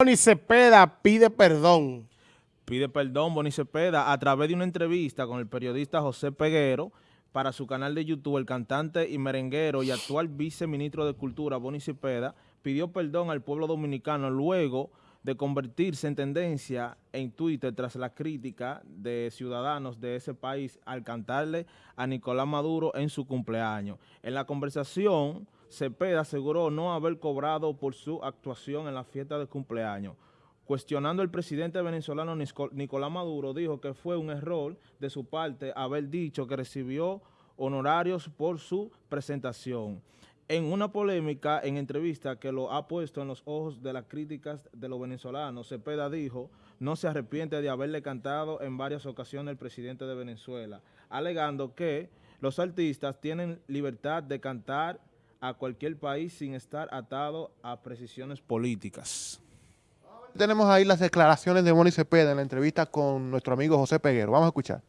Boni Cepeda pide perdón. Pide perdón Boni Cepeda a través de una entrevista con el periodista José Peguero para su canal de YouTube, el cantante y merenguero y actual viceministro de Cultura, Boni Cepeda, pidió perdón al pueblo dominicano luego de convertirse en tendencia en Twitter tras la crítica de ciudadanos de ese país al cantarle a Nicolás Maduro en su cumpleaños. En la conversación, Cepeda aseguró no haber cobrado por su actuación en la fiesta de cumpleaños. Cuestionando el presidente venezolano Nicolás Maduro, dijo que fue un error de su parte haber dicho que recibió honorarios por su presentación. En una polémica en entrevista que lo ha puesto en los ojos de las críticas de los venezolanos, Cepeda dijo no se arrepiente de haberle cantado en varias ocasiones el presidente de Venezuela, alegando que los artistas tienen libertad de cantar a cualquier país sin estar atado a precisiones políticas. Tenemos ahí las declaraciones de Moni Cepeda en la entrevista con nuestro amigo José Peguero. Vamos a escuchar.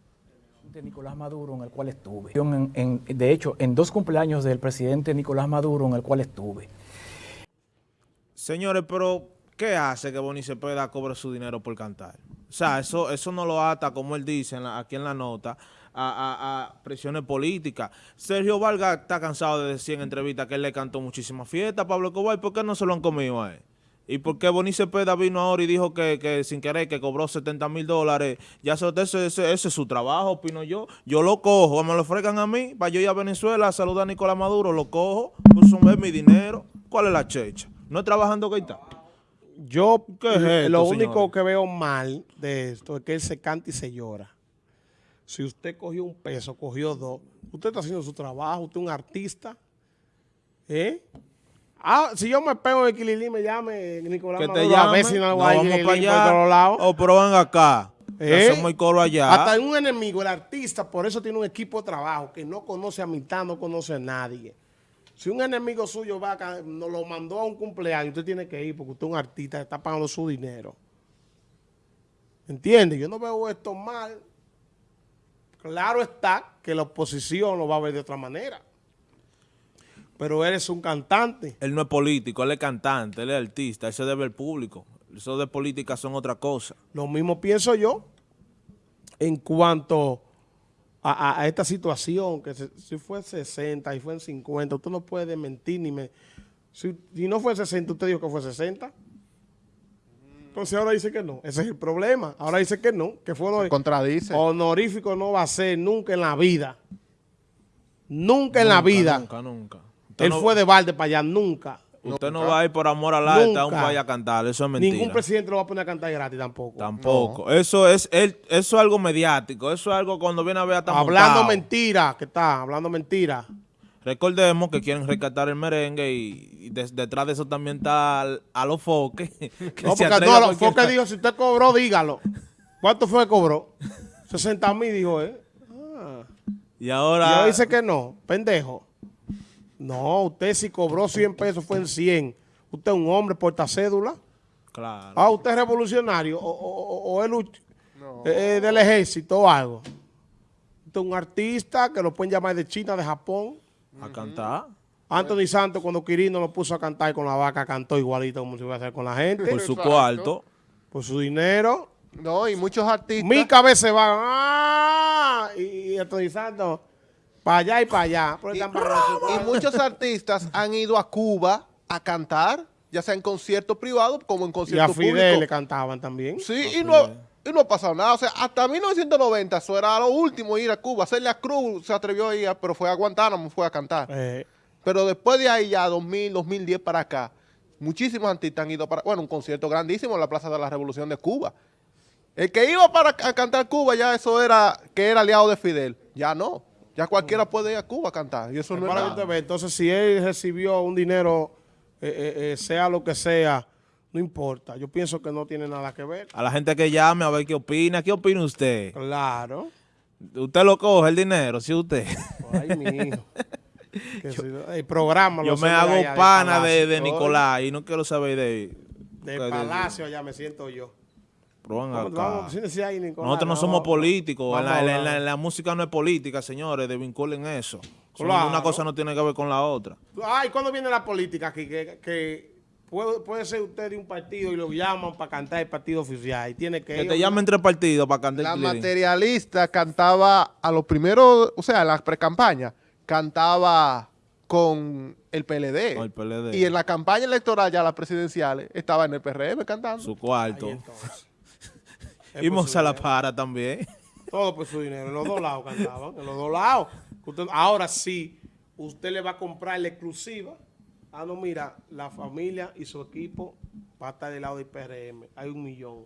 De Nicolás Maduro, en el cual estuve. de hecho, en dos cumpleaños del presidente Nicolás Maduro, en el cual estuve. Señores, pero ¿qué hace que Boni Cepeda cobre su dinero por cantar? O sea, eso, eso no lo ata, como él dice aquí en la nota, a, presiones políticas. Sergio Vargas está cansado de decir en entrevista que él le cantó muchísimas fiestas a Pablo Cobay. ¿Por qué no se lo han comido a él? ¿Y por qué Boni Cepeda vino ahora y dijo que, sin querer que cobró 70 mil dólares? Ya ese, ese, es su trabajo, opino yo. Yo lo cojo, me lo fregan a mí, para yo ir a Venezuela a saludar a Nicolás Maduro, lo cojo, pues es mi dinero. ¿Cuál es la checha? ¿No es trabajando que está? Yo, lo único que veo mal de esto es que él se canta y se llora. Si usted cogió un peso, cogió dos, usted está haciendo su trabajo, usted es un artista. ¿Eh? Ah, si yo me pego en Equililí, me llame Nicolás que te llame, a ver si no, vamos para allá. Por lados. O van acá. ¿Eh? Hacemos el coro allá. Hasta un enemigo, el artista, por eso tiene un equipo de trabajo que no conoce a mitad, no conoce a nadie. Si un enemigo suyo va acá, nos lo mandó a un cumpleaños, usted tiene que ir porque usted es un artista, está pagando su dinero. ¿Entiende? Yo no veo esto mal. Claro está que la oposición lo va a ver de otra manera. Pero él es un cantante. Él no es político, él es cantante, él es artista, él se debe al público. Eso de política son otra cosa. Lo mismo pienso yo en cuanto a, esta situación, que si fue 60 y fue en 50, usted no puede mentir ni me... Si, no fue 60, usted dijo que fue 60. Entonces ahora dice que no. Ese es el problema. Ahora dice que no, que fue honorífico. Contradice. Honorífico no va a ser nunca en la vida. Nunca, en la vida. Nunca, nunca. Él fue de balde para allá, nunca. Usted no va a ir por amor al arte a un país a cantar, eso es mentira. Ningún presidente lo va a poner a cantar gratis tampoco. Tampoco. Eso es eso es algo mediático, eso es algo cuando viene a ver a Hablando mentira, ¿qué está? Hablando mentira. Recordemos que quieren rescatar el merengue y, detrás de eso también está a los foques. no, porque no, a los foques dijo, si usted cobró, dígalo. ¿Cuánto fue que cobró? 60 mil, dijo, ¿eh? Ah. Y ahora... Y dice que no, pendejo. No, usted si cobró 100 pesos fue en 100. Usted es un hombre porta cédula. Claro. Ah, usted es revolucionario o, o, es eh, del ejército o algo. Usted es un artista que lo pueden llamar de China, de Japón. A cantar. Anthony Santos cuando Quirino lo puso a cantar con la vaca cantó igualito como se iba a hacer con la gente. Por su cuarto. Por su dinero. No, y muchos artistas. Mi cabeza va. ¡Ah! Y, Anthony Santos para allá y para allá. Y, muchos artistas han ido a Cuba a cantar, ya sea en conciertos privados como en conciertos públicos. Y a Fidel le cantaban también. Sí, y no, y no ha pasado nada. O sea, hasta 1990 eso era lo último ir a Cuba. Celia Cruz se atrevió a ir, pero fue a Guantánamo, fue a cantar. Eh. Pero después de ahí ya, 2000, 2010 para acá, muchísimos artistas han ido para, bueno, un concierto grandísimo en la Plaza de la Revolución de Cuba. El que iba para a cantar Cuba ya eso era que era aliado de Fidel. Ya no. Ya cualquiera puede ir a Cuba a cantar. Y eso no es Entonces, si él recibió un dinero, eh, eh, eh, sea lo que sea, no importa. Yo pienso que no tiene nada que ver. A la gente que llame a ver qué opina. ¿Qué opina usted? Claro. Usted lo coge el dinero, si usted. Ay, mi hijo. el programa Yo me hago pana de, de Nicolás y no quiero saber de... Del palacio allá me siento yo. Nosotros no somos políticos. la, música no es política, señores. Desvinculen eso. Una cosa no tiene que ver con la otra. Ay, ¿cuándo viene la política aquí? Que, puede, ser usted de un partido y lo llaman para cantar el partido oficial. Y tiene que, que te llamen entre partidos para cantar La materialista cantaba a los primeros, o sea, en la pre-campaña, cantaba con el PLD. Con el PLD. Y en la campaña electoral ya las presidenciales estaba en el PRM cantando. Su cuarto. Y Moza La Para también. Todo por su dinero. En los dos lados cantaban. En los dos lados. ahora sí, usted le va a comprar la exclusiva Ah, no, mira, la familia y su equipo va a estar del lado del PRM. Hay un millón.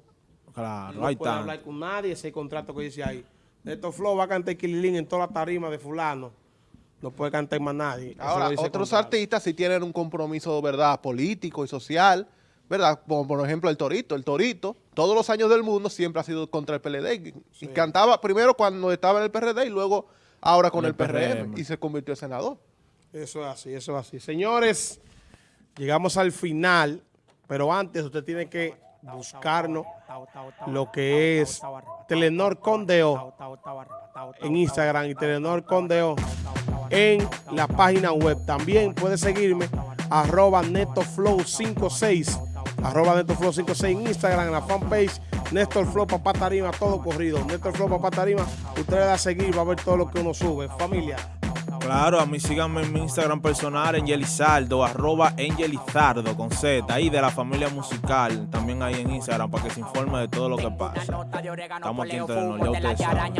Claro, no puede hablar con nadie, ese contrato que dice ahí. Estos Flow va a cantar Kililín en toda la tarima de fulano. No puede cantar más nadie. Ahora, otros artistas sí tienen un compromiso, ¿verdad?, político y social, ¿verdad? Como por ejemplo el Torito. El Torito, todos los años del mundo, siempre ha sido contra el PLD. Y cantaba primero cuando estaba en el PRD y luego ahora con el, PRM. Y se convirtió en senador. Eso es así, eso es así. Señores, llegamos al final, pero antes usted tiene que buscarnos lo que es Telenor Condeo en Instagram y Telenor Condeo en la página web. También puede seguirme arroba netoflow56 arroba netoflow56 en Instagram, en la fanpage Néstor Flow Papá Tarima, todo corrido. Néstor Flow Papá Tarima, usted le da a seguir, va a ver todo lo que uno sube. Familia, Claro, a mí síganme en mi Instagram personal, Angelizardo, arroba Angelizardo con Z, ahí de la familia musical, también ahí en Instagram, para que se informe de todo lo que pasa. Estamos aquí en Telenor, ya